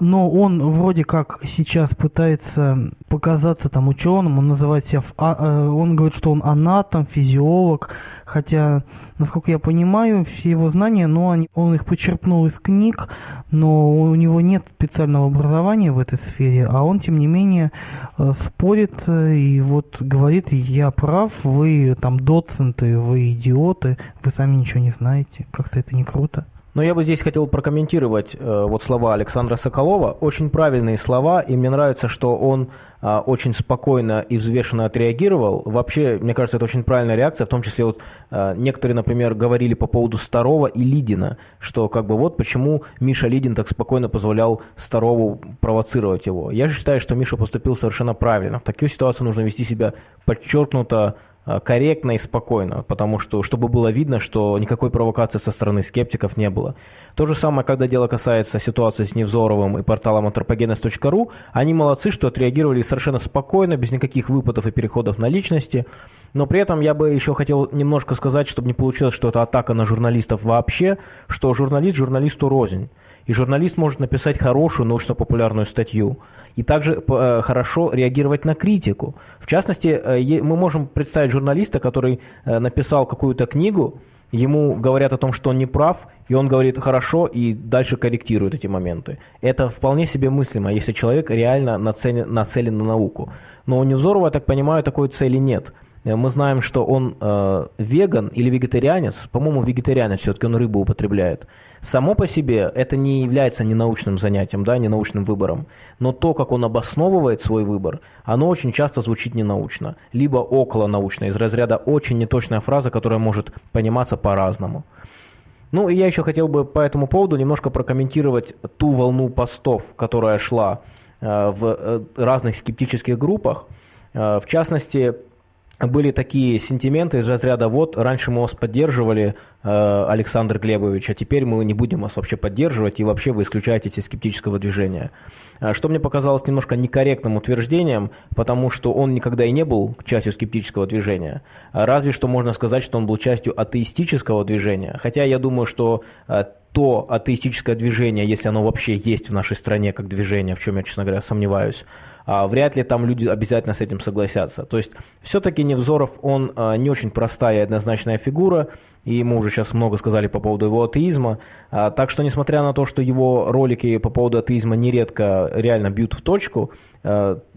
Но он вроде как сейчас пытается показаться там ученым, он называет себя, а- э, он говорит, что он анатом, физиолог, хотя, насколько я понимаю, все его знания, ну, он их почерпнул из книг, но у него нет специального образования в этой сфере, а он, тем не менее, э, спорит э, и вот говорит, я прав, вы там доценты, вы идиоты, вы сами ничего не знаете, как-то это не круто. Но я бы здесь хотел прокомментировать э, вот слова Александра Соколова. Очень правильные слова, и мне нравится, что он а, очень спокойно и взвешенно отреагировал. Вообще, мне кажется, это очень правильная реакция, в том числе вот а, некоторые, например, говорили по поводу Старова и Лидина, что как бы вот почему Миша Лидин так спокойно позволял Старову провоцировать его. Я же считаю, что Миша поступил совершенно правильно. В такой ситуации нужно вести себя подчеркнуто корректно и спокойно, потому что, чтобы было видно, что никакой провокации со стороны скептиков не было. То же самое, когда дело касается ситуации с Невзоровым и порталом anthropogenes.ru, они молодцы, что отреагировали совершенно спокойно, без никаких выпадов и переходов на личности, но при этом я бы еще хотел немножко сказать, чтобы не получилось, что это атака на журналистов вообще, что журналист журналисту рознь. И журналист может написать хорошую научно-популярную статью и также э, хорошо реагировать на критику. В частности, э, мы можем представить журналиста, который э, написал какую-то книгу, ему говорят о том, что он не прав, и он говорит хорошо и дальше корректирует эти моменты. Это вполне себе мыслимо, если человек реально нацелен, нацелен на науку. Но у Невзорова, я так понимаю, такой цели нет. Э, Мы знаем, что он э, веган или вегетарианец, по-моему, вегетарианец, все-таки он рыбу употребляет. Само по себе это не является ненаучным занятием, да, ненаучным выбором. Но то, как он обосновывает свой выбор, оно очень часто звучит ненаучно. Либо около научно, из разряда очень неточная фраза, которая может пониматься по-разному. Ну и я еще хотел бы по этому поводу немножко прокомментировать ту волну постов, которая шла э, в э, разных скептических группах. Э, в частности, были такие сентименты из разряда «вот, раньше мы вас поддерживали, э, Александр Глебович, а теперь мы не будем вас вообще поддерживать, и вообще вы исключаетесь из скептического движения». Э, Что мне показалось немножко некорректным утверждением, потому что он никогда и не был частью скептического движения. А Разве что можно сказать, что он был частью атеистического движения. Хотя я думаю, что э, то атеистическое движение, если оно вообще есть в нашей стране как движение, в чем я, честно говоря, сомневаюсь, а, вряд ли там люди обязательно с этим согласятся. То есть все-таки Невзоров, он а, не очень простая и однозначная фигура, и мы уже сейчас много сказали по поводу его атеизма. А, Так что, несмотря на то, что его ролики по поводу атеизма нередко реально бьют в точку,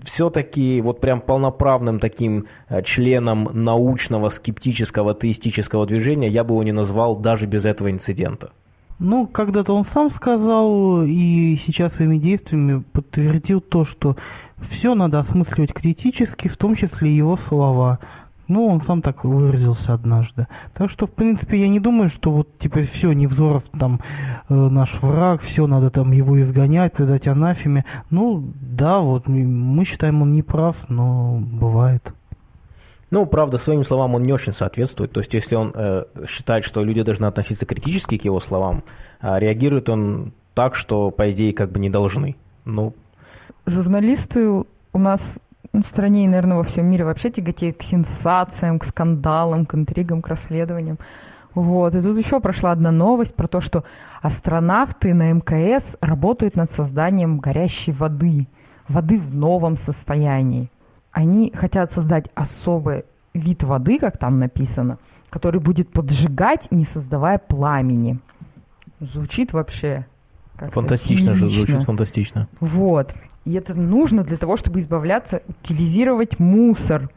все-таки вот прям полноправным таким а, членом научного, скептического, атеистического движения я бы его не назвал даже без этого инцидента. Ну, когда-то он сам сказал и сейчас своими действиями подтвердил то, что все надо осмысливать критически, в том числе его слова. Ну, он сам так выразился однажды. Так что, в принципе, я не думаю, что вот, типа, все, Невзоров там э, наш враг, все, надо там его изгонять, предать анафеме. Ну, да, вот, мы считаем, он не прав, но бывает. Ну, правда, своим словам он не очень соответствует. То есть, если он э, считает, что люди должны относиться критически к его словам, э, реагирует он так, что, по идее, как бы не должны. Ну, Журналисты у нас ну, в стране и, наверное, во всем мире вообще тяготеют к сенсациям, к скандалам, к интригам, к расследованиям. Вот. И тут еще прошла одна новость про то, что астронавты на МКС работают над созданием горящей воды. Воды в новом состоянии. Они хотят создать особый вид воды, как там написано, который будет поджигать, не создавая пламени. Звучит вообще фантастично же, звучит фантастично. Вот. И это нужно для того, чтобы избавляться, утилизировать мусор,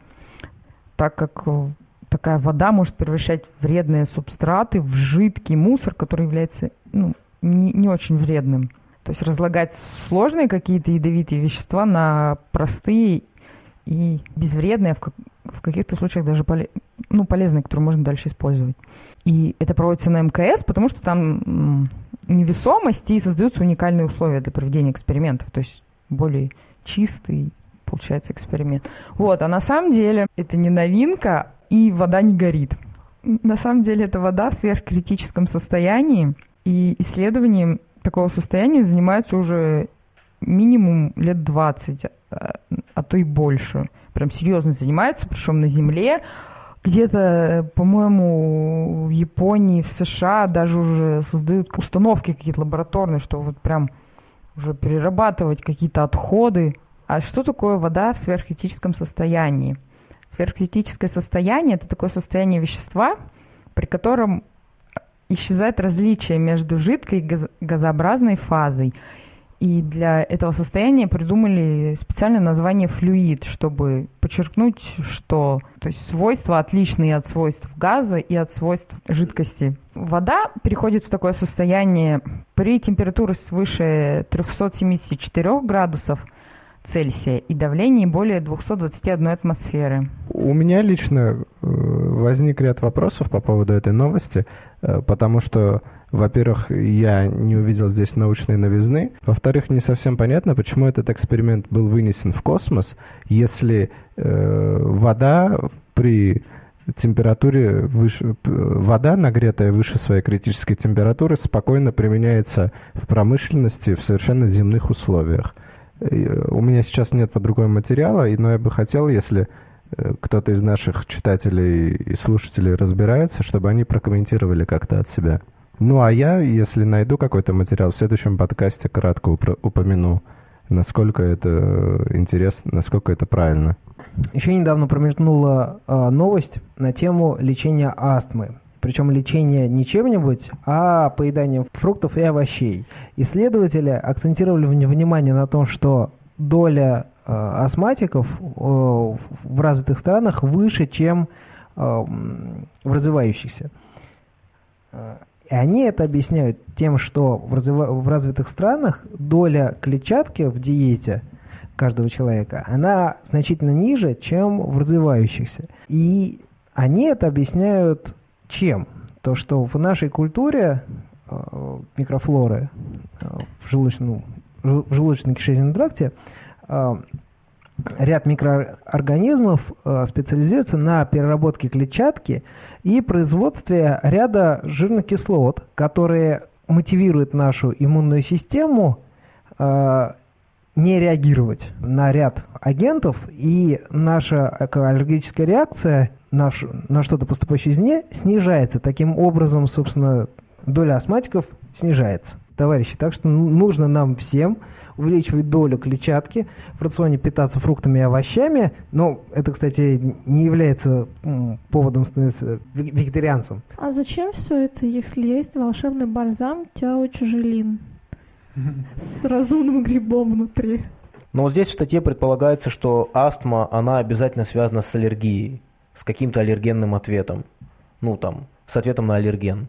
так как э, такая вода может превращать вредные субстраты в жидкий мусор, который является ну, не, не очень вредным. То есть разлагать сложные какие-то ядовитые вещества на простые и безвредные, а в, в каких-то случаях даже поле, ну, полезные, которые можно дальше использовать. И это проводится на МКС, потому что там невесомость и создаются уникальные условия для проведения экспериментов. То есть более чистый получается эксперимент. Вот, а на самом деле это не новинка, и вода не горит. На самом деле это вода в сверхкритическом состоянии, и исследованием такого состояния занимаются уже минимум лет 20, а, а то и больше. Прям серьезно занимается, причем на Земле. Где-то, по-моему, в Японии, в США даже уже создают установки какие-то лабораторные, что вот прям уже перерабатывать какие-то отходы. А что такое вода в сверхкритическом состоянии? Сверхкритическое состояние – это такое состояние вещества, при котором исчезает различие между жидкой и газообразной фазой. И для этого состояния придумали специальное название флюид, чтобы подчеркнуть, что то есть свойства отличные от свойств газа и от свойств жидкости. Вода переходит в такое состояние при температуре свыше 374 градусов Цельсия и давлении более 221 атмосферы. У меня лично э, возник ряд вопросов по поводу этой новости, э, потому что во-первых, я не увидел здесь научной новизны. Во-вторых, не совсем понятно, почему этот эксперимент был вынесен в космос, если э, вода при температуре выше, вода, нагретая выше своей критической температуры, спокойно применяется в промышленности в совершенно земных условиях. У меня сейчас нет под рукой материала, но я бы хотел, если э, кто-то из наших читателей и слушателей разбирается, чтобы они прокомментировали как-то от себя. Ну, а я, если найду какой-то материал, в следующем подкасте кратко упомяну, насколько это интересно, насколько это правильно. Еще недавно промелькнула э, новость на тему лечения астмы. Причем лечение не чем-нибудь, а поеданием фруктов и овощей. Исследователи акцентировали внимание на том, что доля э, астматиков э, в развитых странах выше, чем э, в развивающихся. И они это объясняют тем, что в, развив... в развитых странах доля клетчатки в диете каждого человека, она значительно ниже, чем в развивающихся. И они это объясняют чем? То, что в нашей культуре э, микрофлоры э, в, желудочном, в желудочно-кишечном тракте э, ряд микроорганизмов э, специализируется на переработке клетчатки и производстве ряда жирных кислот, которые мотивируют нашу иммунную систему э, не реагировать на ряд агентов, и наша аллергическая реакция наш, на что-то поступающее извне снижается. Таким образом, собственно, доля астматиков снижается. Товарищи, так что нужно нам всем увеличивать долю клетчатки, в рационе питаться фруктами и овощами, но это, кстати, не является поводом становиться вегетарианцем. А зачем все это, если есть волшебный бальзам Тяо Чужелин [LAUGHS] с разумным грибом внутри? Но вот здесь в статье предполагается, что астма, она обязательно связана с аллергией, с каким-то аллергенным ответом. Ну, там, с ответом на аллерген.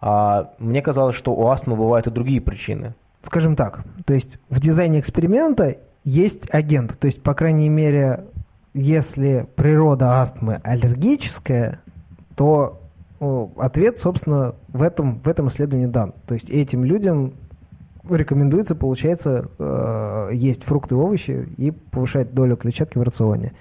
А мне казалось, что у астмы бывают и другие причины. Скажем так, то есть в дизайне эксперимента есть агент, то есть, по крайней мере, если природа астмы аллергическая, то ответ, собственно, в этом, в этом исследовании дан. То есть этим людям рекомендуется, получается, э, есть фрукты и овощи и повышать долю клетчатки в рационе.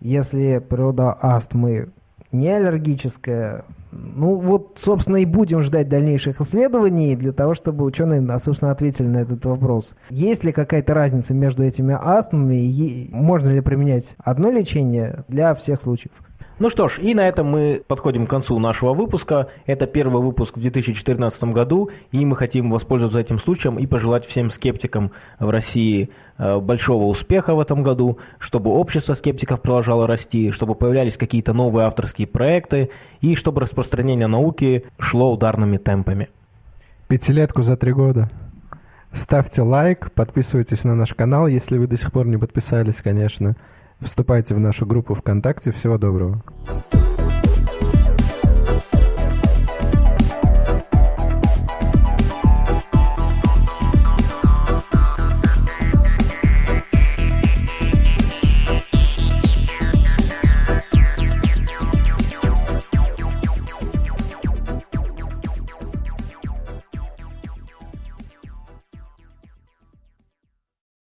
Если природа астмы не аллергическая, ну вот, собственно, и будем ждать дальнейших исследований для того, чтобы ученые, собственно, ответили на этот вопрос. Есть ли какая-то разница между этими астмами, и можно ли применять одно лечение для всех случаев? Ну что ж, и на этом мы подходим к концу нашего выпуска. Это первый выпуск в 2014 году, и мы хотим воспользоваться этим случаем и пожелать всем скептикам в России э, большого успеха в этом году, чтобы общество скептиков продолжало расти, чтобы появлялись какие-то новые авторские проекты, и чтобы распространение науки шло ударными темпами. Пятилетку за три года. Ставьте лайк, подписывайтесь на наш канал, если вы до сих пор не подписались, конечно. Вступайте в нашу группу ВКонтакте. Всего доброго.